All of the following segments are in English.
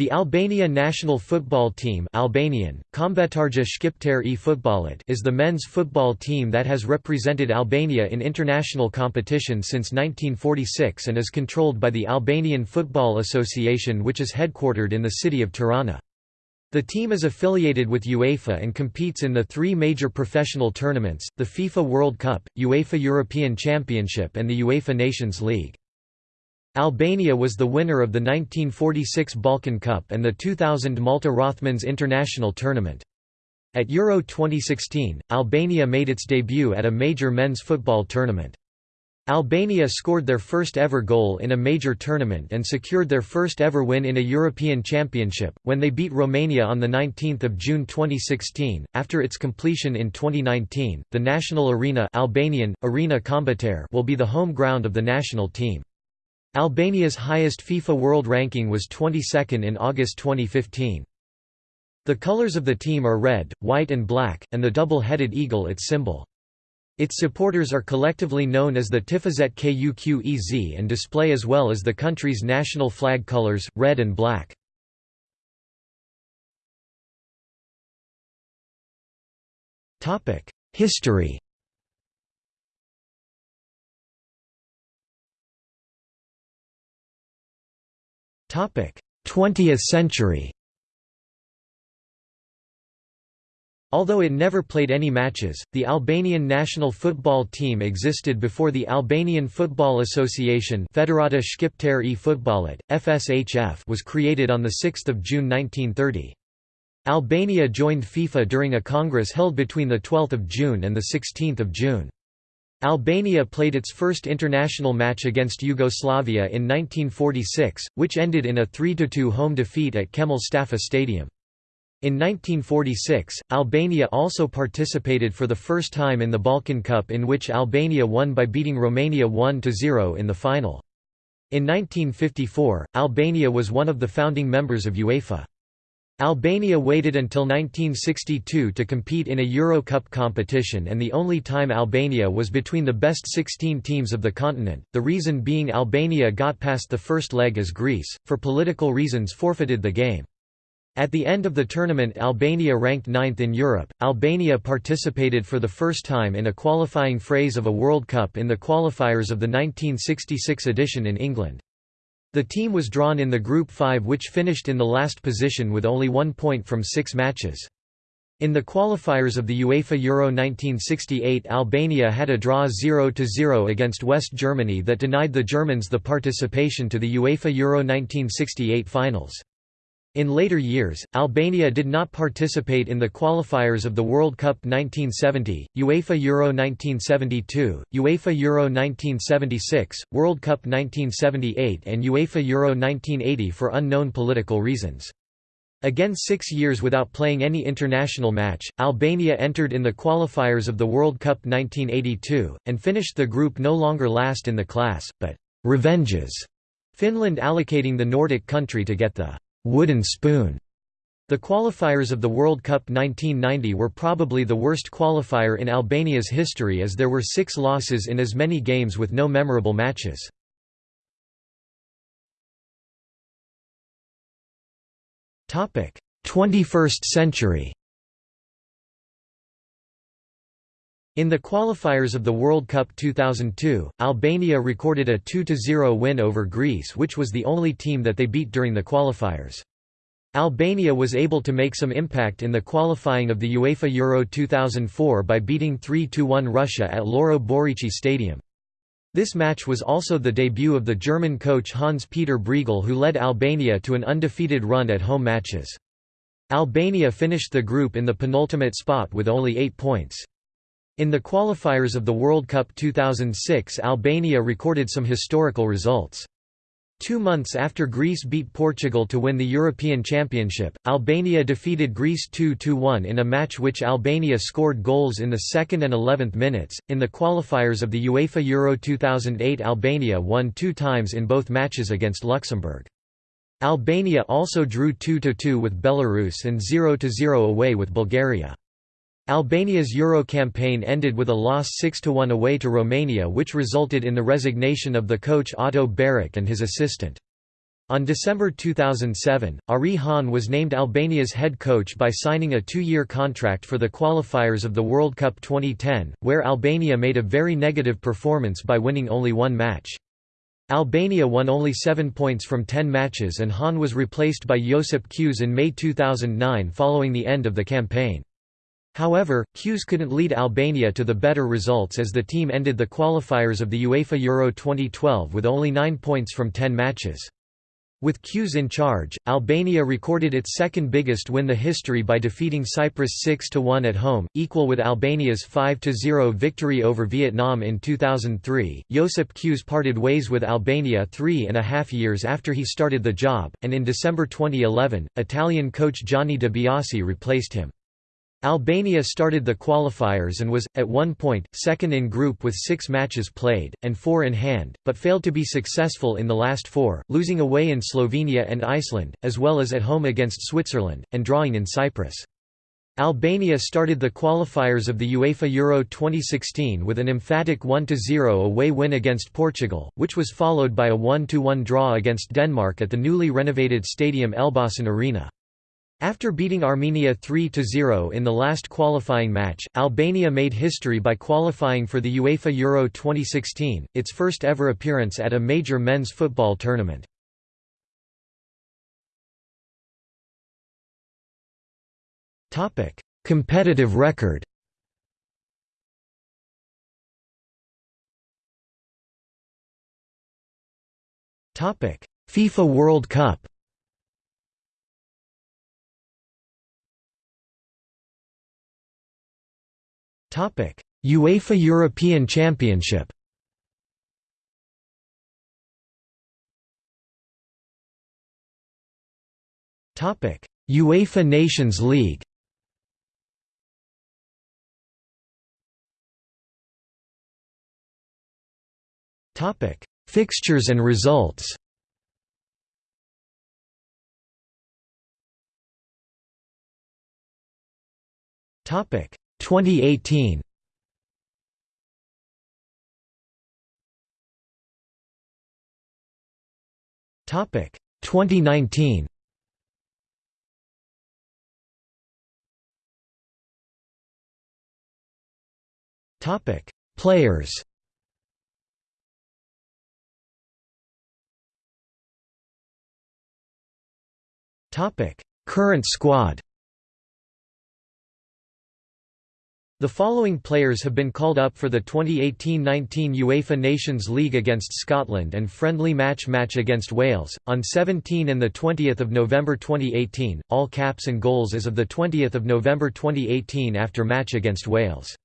The Albania national football team Albanian, e is the men's football team that has represented Albania in international competition since 1946 and is controlled by the Albanian Football Association which is headquartered in the city of Tirana. The team is affiliated with UEFA and competes in the three major professional tournaments, the FIFA World Cup, UEFA European Championship and the UEFA Nations League. Albania was the winner of the 1946 Balkan Cup and the 2000 Malta Rothmans International Tournament. At Euro 2016, Albania made its debut at a major men's football tournament. Albania scored their first ever goal in a major tournament and secured their first ever win in a European Championship, when they beat Romania on 19 June 2016. After its completion in 2019, the national arena Albanian, arena will be the home ground of the national team. Albania's highest FIFA World Ranking was 22nd in August 2015. The colors of the team are red, white and black, and the double-headed eagle its symbol. Its supporters are collectively known as the Tifozet Kuqez and display as well as the country's national flag colors, red and black. History 20th century Although it never played any matches, the Albanian national football team existed before the Albanian Football Association Federata Shqiptare e Futbollit, FSHF was created on 6 June 1930. Albania joined FIFA during a congress held between 12 June and 16 June. Albania played its first international match against Yugoslavia in 1946, which ended in a 3–2 home defeat at Qemal Stafa Stadium. In 1946, Albania also participated for the first time in the Balkan Cup in which Albania won by beating Romania 1–0 in the final. In 1954, Albania was one of the founding members of UEFA. Albania waited until 1962 to compete in a Euro Cup competition and the only time Albania was between the best 16 teams of the continent, the reason being Albania got past the first leg as Greece, for political reasons forfeited the game. At the end of the tournament Albania ranked ninth in Europe. Albania participated for the first time in a qualifying phase of a World Cup in the qualifiers of the 1966 edition in England. The team was drawn in the Group 5 which finished in the last position with only one point from six matches. In the qualifiers of the UEFA Euro 1968 Albania had a draw 0–0 against West Germany that denied the Germans the participation to the UEFA Euro 1968 finals. In later years, Albania did not participate in the qualifiers of the World Cup 1970, UEFA Euro 1972, UEFA Euro 1976, World Cup 1978 and UEFA Euro 1980 for unknown political reasons. Again six years without playing any international match, Albania entered in the qualifiers of the World Cup 1982, and finished the group no longer last in the class, but «revenges», Finland allocating the Nordic country to get the wooden spoon. The qualifiers of the World Cup 1990 were probably the worst qualifier in Albania's history as there were six losses in as many games with no memorable matches. Topic: 21st century. In the qualifiers of the World Cup 2002, Albania recorded a 2–0 win over Greece which was the only team that they beat during the qualifiers. Albania was able to make some impact in the qualifying of the UEFA Euro 2004 by beating 3–1 Russia at Loro Borici Stadium. This match was also the debut of the German coach Hans-Peter Briegel who led Albania to an undefeated run at home matches. Albania finished the group in the penultimate spot with only eight points. In the qualifiers of the World Cup 2006 Albania recorded some historical results. Two months after Greece beat Portugal to win the European Championship, Albania defeated Greece 2–1 in a match which Albania scored goals in the second and 11th minutes. In the qualifiers of the UEFA Euro 2008 Albania won two times in both matches against Luxembourg. Albania also drew 2–2 with Belarus and 0–0 away with Bulgaria. Albania's Euro campaign ended with a loss 6–1 away to Romania which resulted in the resignation of the coach Otto Barić and his assistant. On December 2007, Arie Haan was named Albania's head coach by signing a two-year contract for the qualifiers of the World Cup 2010, where Albania made a very negative performance by winning only one match. Albania won only seven points from ten matches and Hahn was replaced by Josip Kuže in May 2009 following the end of the campaign. However, Kuže couldn't lead Albania to the better results as the team ended the qualifiers of the UEFA Euro 2012 with only nine points from ten matches. With Kuže in charge, Albania recorded its second biggest win the history by defeating Cyprus 6–1 at home, equal with Albania's 5–0 victory over Vietnam in 2003. Josip Kuže parted ways with Albania three and a half years after he started the job, and in December 2011, Italian coach Gianni De Biasi replaced him. Albania started the qualifiers and was, at one point, second in group with six matches played, and four in hand, but failed to be successful in the last four, losing away in Slovenia and Iceland, as well as at home against Switzerland, and drawing in Cyprus. Albania started the qualifiers of the UEFA Euro 2016 with an emphatic 1–0 away win against Portugal, which was followed by a 1–1 draw against Denmark at the newly renovated stadium Elbasan Arena. After beating Armenia 3–0 in the last qualifying match, Albania made history by qualifying for the UEFA Euro 2016, its first ever appearance at a major men's football tournament. Competitive record FIFA World Cup UEFA European Championship. UEFA Nations League. Fixtures and results. Topic: 2018 Topic 2019 Topic Players. Topic Current squad The following players have been called up for the 2018-19 UEFA Nations League against Scotland and friendly match match against Wales, on 17 and 20 November 2018, all caps and goals as of 20 November 2018 after match against Wales.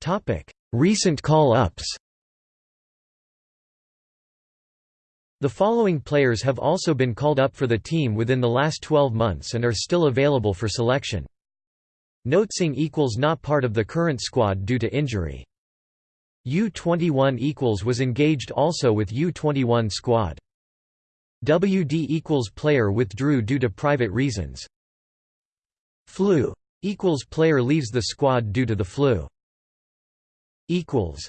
Topic: Recent call-ups The following players have also been called up for the team within the last 12 months and are still available for selection. Notsing equals not part of the current squad due to injury. U21 equals was engaged also with U21 squad. WD equals player withdrew due to private reasons. Flu equals player leaves the squad due to the flu. Equals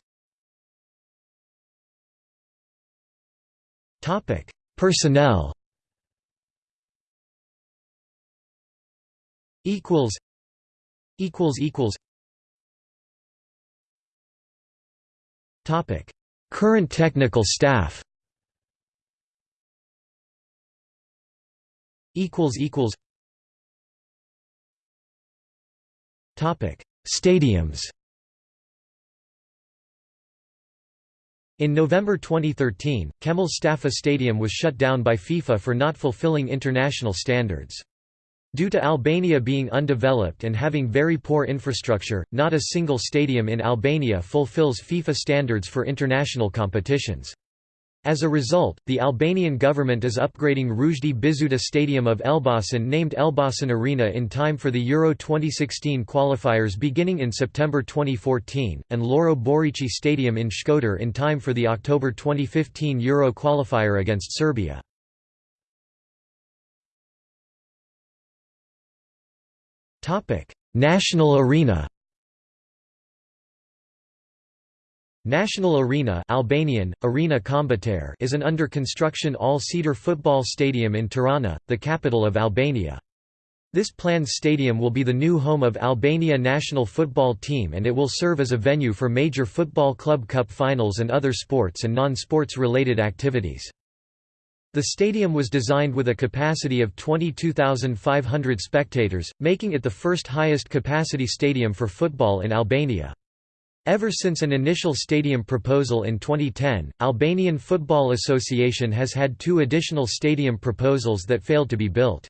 Topic: Personnel. Equals. Equals equals. Topic: Current technical staff. Equals equals. Topic: Stadiums. In November 2013, Qemal Stafa Stadium was shut down by FIFA for not fulfilling international standards. Due to Albania being undeveloped and having very poor infrastructure, not a single stadium in Albania fulfills FIFA standards for international competitions. As a result, the Albanian government is upgrading Ruzhdi Bizhuta Stadium of Elbasan named Elbasan Arena in time for the Euro 2016 qualifiers beginning in September 2014, and Loro Borici Stadium in Shkodër in time for the October 2015 Euro qualifier against Serbia. National arena National Arena Albanian, Arena Kombëtar is an under-construction all-seater football stadium in Tirana, the capital of Albania. This planned stadium will be the new home of Albania national football team and it will serve as a venue for major football club cup finals and other sports and non-sports related activities. The stadium was designed with a capacity of 22,500 spectators, making it the first highest capacity stadium for football in Albania. Ever since an initial stadium proposal in 2010, Albanian Football Association has had two additional stadium proposals that failed to be built.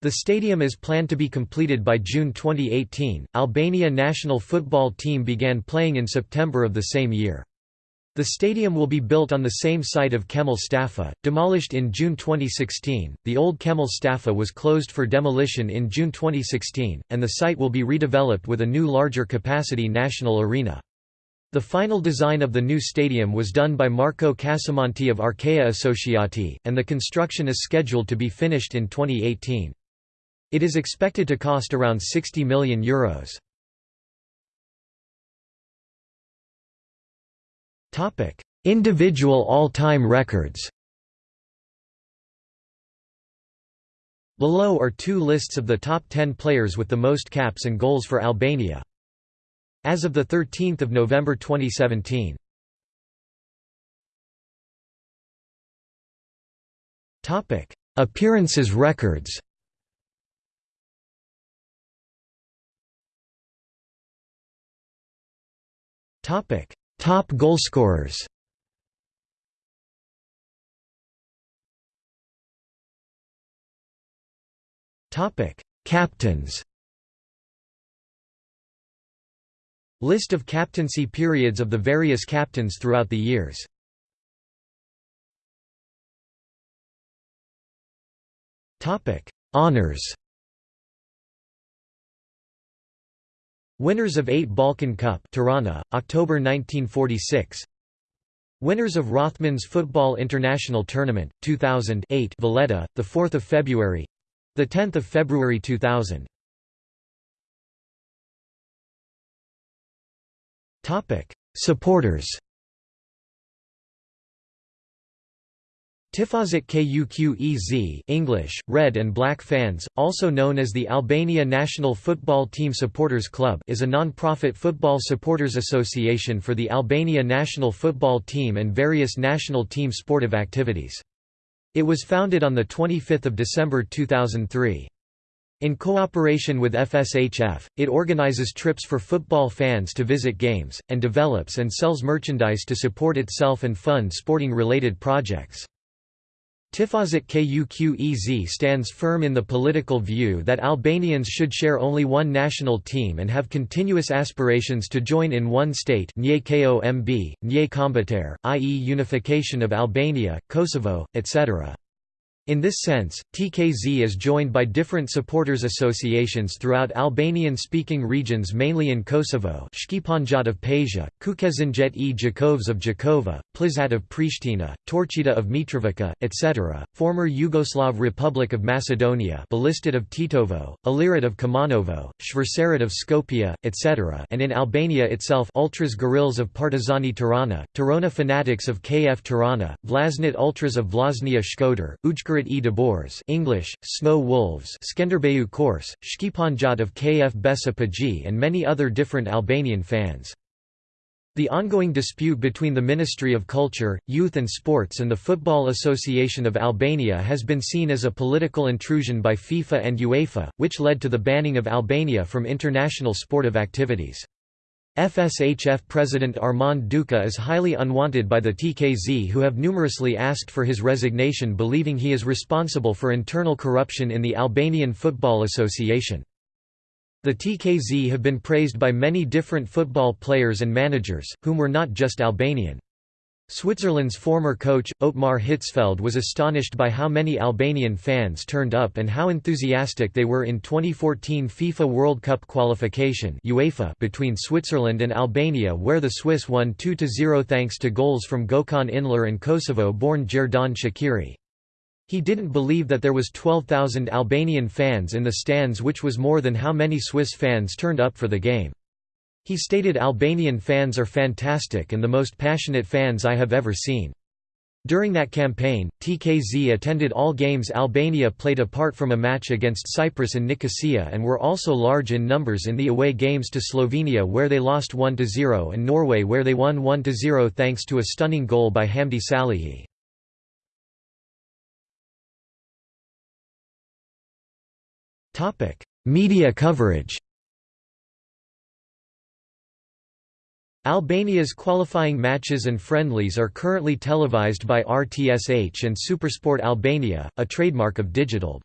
The stadium is planned to be completed by June 2018. Albania national football team began playing in September of the same year. The stadium will be built on the same site of Qemal Stafa, demolished in June 2016. The old Qemal Stafa was closed for demolition in June 2016, and the site will be redeveloped with a new larger capacity national arena. The final design of the new stadium was done by Marco Casamonti of Archea Associati, and the construction is scheduled to be finished in 2018. It is expected to cost around €60 million. Euros. Individual all-time records. Below are two lists of the top 10 players with the most caps and goals for Albania. As of 13 November 2017. Topic: Appearances records. Topic Top goalscorers Captains. List of captaincy periods of the various captains throughout the years. Topic: Winners of 8 Balkan Cup Tirana, October 1946 Winners of Rothmans Football International Tournament, 2008 Valletta, 4 February. 10 February 2000 Topic: Supporters Tifozik Kuqez English, Red and Black Fans, also known as the Albania National Football Team Supporters Club is a non-profit football supporters association for the Albania national football team and various national team sportive activities. It was founded on 25 December 2003. In cooperation with FSHF, it organizes trips for football fans to visit games, and develops and sells merchandise to support itself and fund sporting-related projects. Tifozik Kuqez stands firm in the political view that Albanians should share only one national team and have continuous aspirations to join in one state Nye Komb, i.e. unification of Albania, Kosovo, etc. In this sense, TKZ is joined by different supporters associations throughout Albanian-speaking regions mainly in Kosovo Shqiponjat of Pasha, Kukezinjet e Jakovs of Jakova, Plisat of Pristina, Torqida of Mitrovica, etc., former Yugoslav Republic of Macedonia Ballistat of Tetovo, Ilirit of Kumanovo, Shversarit of Skopje, etc. and in Albania itself Ultras Guerrillas of Partizani Tirana, Tirana Fanatics of KF Tirana, Vllaznit Ultras of Vllaznia Shkodër, Ujkër e Debors English, Snow Wolves Skenderbeu Korçë, Shqiponjat of KF Besa Paji and many other different Albanian fans. The ongoing dispute between the Ministry of Culture, Youth and Sports and the Football Association of Albania has been seen as a political intrusion by FIFA and UEFA, which led to the banning of Albania from international sportive activities. FSHF President Armand Duka is highly unwanted by the TKZ who have numerously asked for his resignation believing he is responsible for internal corruption in the Albanian Football Association. The TKZ have been praised by many different football players and managers, whom were not just Albanian. Switzerland's former coach, Otmar Hitzfeld was astonished by how many Albanian fans turned up and how enthusiastic they were in 2014 FIFA World Cup qualification UEFA between Switzerland and Albania where the Swiss won 2–0 thanks to goals from Gokhan Inler and Kosovo-born Xherdan Shaqiri. He didn't believe that there was 12,000 Albanian fans in the stands which was more than how many Swiss fans turned up for the game. He stated Albanian fans are fantastic and the most passionate fans I have ever seen. During that campaign, TKZ attended all games Albania played apart from a match against Cyprus in Nicosia and were also large in numbers in the away games to Slovenia where they lost 1–0 and Norway where they won 1–0 thanks to a stunning goal by Hamdi Salihi. Media coverage Albania's qualifying matches and friendlies are currently televised by RTSH and Supersport Albania, a trademark of DigitAlb.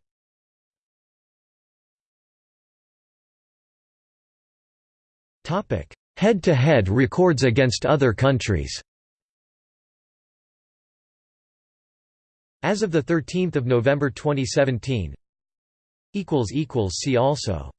Head-to-head -head records against other countries As of 13 November 2017 See also